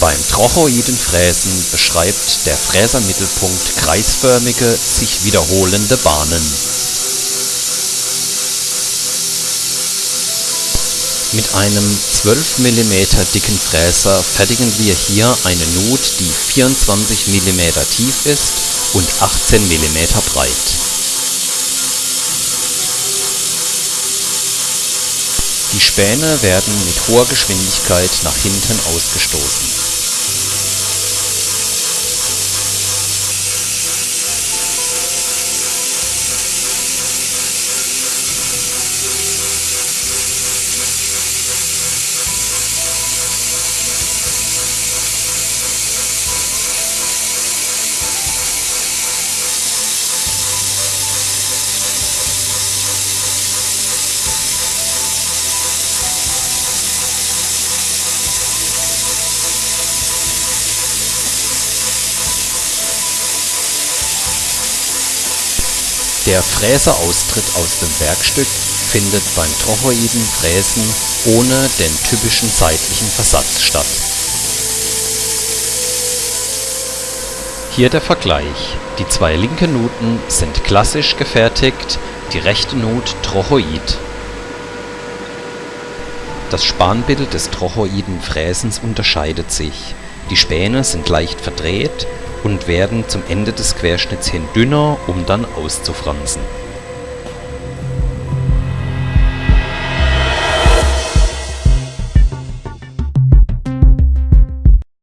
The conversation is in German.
Beim Trochoidenfräsen beschreibt der Fräsermittelpunkt kreisförmige, sich wiederholende Bahnen. Mit einem 12 mm dicken Fräser fertigen wir hier eine Nut, die 24 mm tief ist und 18 mm breit. Die Späne werden mit hoher Geschwindigkeit nach hinten ausgestoßen Der Fräseaustritt aus dem Werkstück findet beim Trochoiden-Fräsen ohne den typischen seitlichen Versatz statt. Hier der Vergleich: Die zwei linken Nuten sind klassisch gefertigt, die rechte Nut Trochoid. Das Spanbild des Trochoiden-Fräsens unterscheidet sich: Die Späne sind leicht verdreht und werden zum Ende des Querschnitts hin dünner, um dann auszufransen